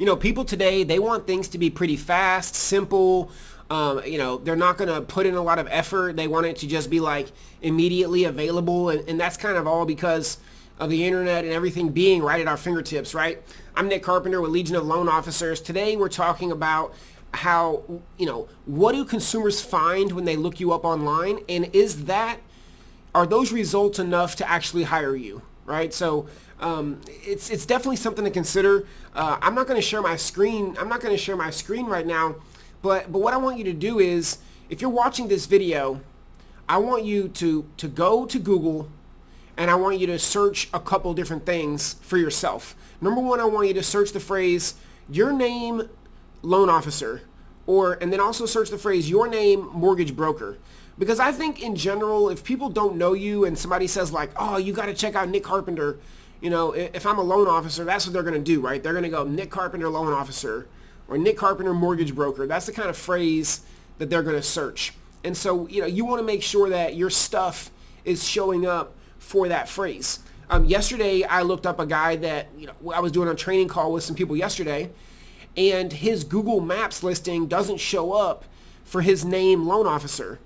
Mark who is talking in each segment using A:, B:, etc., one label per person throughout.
A: you know, people today, they want things to be pretty fast, simple. Um, you know, they're not going to put in a lot of effort. They want it to just be like immediately available. And, and that's kind of all because of the internet and everything being right at our fingertips, right? I'm Nick Carpenter with Legion of Loan Officers. Today we're talking about how, you know, what do consumers find when they look you up online? And is that, are those results enough to actually hire you, right? So um, it's, it's definitely something to consider. Uh, I'm not going to share my screen. I'm not going to share my screen right now, but, but what I want you to do is, if you're watching this video, I want you to, to go to Google and I want you to search a couple different things for yourself. Number one, I want you to search the phrase, your name loan officer, or, and then also search the phrase, your name mortgage broker. Because I think in general, if people don't know you and somebody says like, oh, you got to check out Nick Carpenter, you know, if I'm a loan officer, that's what they're going to do, right? They're going to go Nick Carpenter loan officer or Nick Carpenter mortgage broker. That's the kind of phrase that they're going to search. And so, you know, you want to make sure that your stuff is showing up for that phrase. Um, yesterday, I looked up a guy that, you know, I was doing a training call with some people yesterday, and his Google Maps listing doesn't show up for his name loan officer.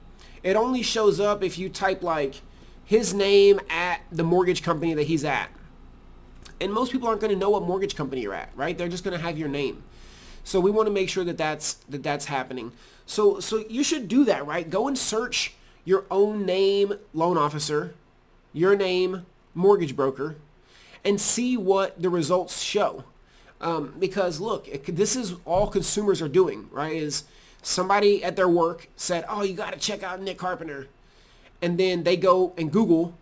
A: It only shows up if you type like his name at the mortgage company that he's at. And most people aren't going to know what mortgage company you're at, right? They're just going to have your name. So we want to make sure that that's that that's happening. So so you should do that, right? Go and search your own name loan officer, your name mortgage broker, and see what the results show. Um, because look, it, this is all consumers are doing, right? Is somebody at their work said, "Oh, you got to check out Nick Carpenter," and then they go and Google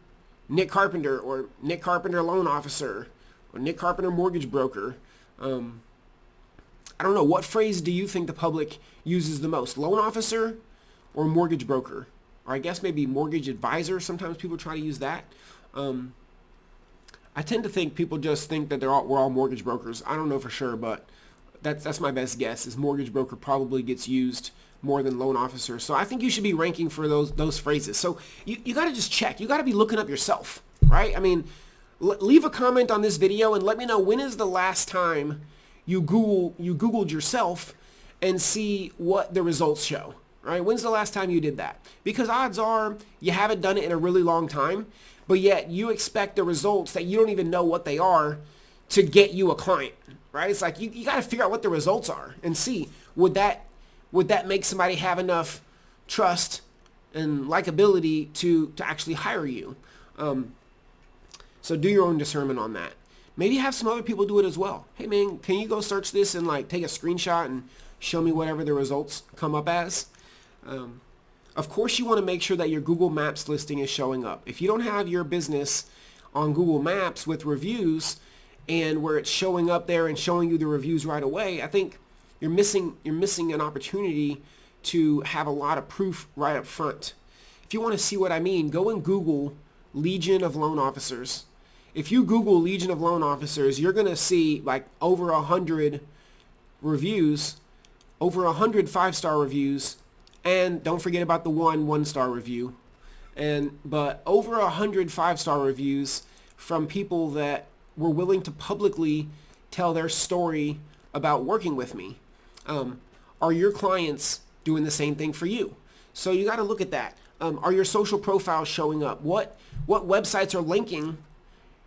A: Nick Carpenter or Nick Carpenter loan officer or Nick Carpenter mortgage broker. Um, I don't know. What phrase do you think the public uses the most? Loan officer or mortgage broker? Or I guess maybe mortgage advisor. Sometimes people try to use that. Um, I tend to think people just think that they're all, we're all mortgage brokers. I don't know for sure, but that's that's my best guess. Is mortgage broker probably gets used more than loan officer. So I think you should be ranking for those those phrases. So you, you got to just check. You got to be looking up yourself, right? I mean, leave a comment on this video and let me know when is the last time you Google you Googled yourself and see what the results show. Right? When's the last time you did that? Because odds are you haven't done it in a really long time, but yet you expect the results that you don't even know what they are to get you a client. Right? It's like you, you got to figure out what the results are and see would that would that make somebody have enough trust and likability to to actually hire you. Um, so do your own discernment on that. Maybe have some other people do it as well. Hey man, can you go search this and like take a screenshot and show me whatever the results come up as? Um, of course you want to make sure that your Google Maps listing is showing up. If you don't have your business on Google Maps with reviews and where it's showing up there and showing you the reviews right away, I think you're missing you're missing an opportunity to have a lot of proof right up front. If you want to see what I mean, go and Google Legion of Loan Officers if you Google Legion of Loan Officers, you're going to see like over a hundred reviews, over a hundred five-star reviews, and don't forget about the one one-star review. And but over a hundred five-star reviews from people that were willing to publicly tell their story about working with me. Um, are your clients doing the same thing for you? So you got to look at that. Um, are your social profiles showing up? What what websites are linking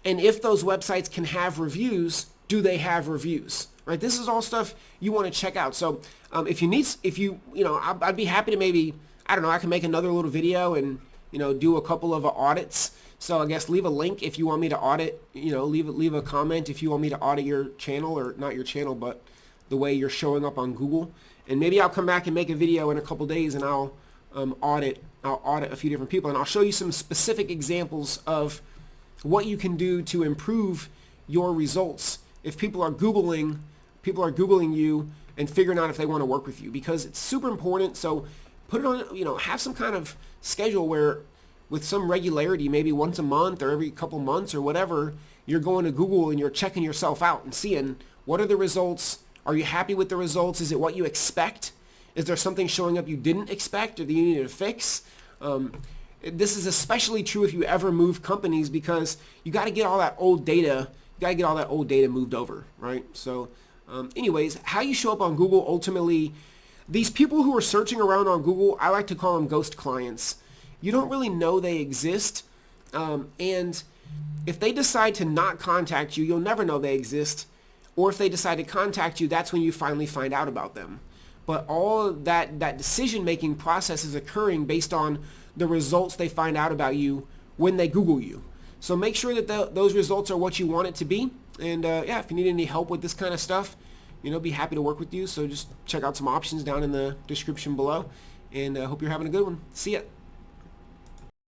A: and if those websites can have reviews, do they have reviews? Right? This is all stuff you want to check out. So um, if you need, if you, you know, I'd, I'd, be happy to maybe, I don't know, I can make another little video and, you know, do a couple of audits. So I guess leave a link if you want me to audit, you know, leave, leave a comment if you want me to audit your channel or not your channel, but the way you're showing up on Google. And maybe I'll come back and make a video in a couple days and I'll um, audit, I'll audit a few different people and I'll show you some specific examples of what you can do to improve your results if people are Googling, people are Googling you and figuring out if they want to work with you because it's super important. So put it on, you know, have some kind of schedule where with some regularity, maybe once a month or every couple months or whatever, you're going to Google and you're checking yourself out and seeing what are the results. Are you happy with the results? Is it what you expect? Is there something showing up you didn't expect or that you need to fix? Um, this is especially true if you ever move companies because you got to get all that old data, you got to get all that old data moved over, right? So Um, anyways, how you show up on Google ultimately, these people who are searching around on Google, I like to call them ghost clients. You don't really know they exist. Um, and if they decide to not contact you, you'll never know they exist. Or if they decide to contact you, that's when you finally find out about them. But all that, that decision-making process is occurring based on the results they find out about you when they Google you. So make sure that the, those results are what you want it to be. And uh, yeah, if you need any help with this kind of stuff, you know, be happy to work with you. So just check out some options down in the description below. And I uh, hope you're having a good one. See ya.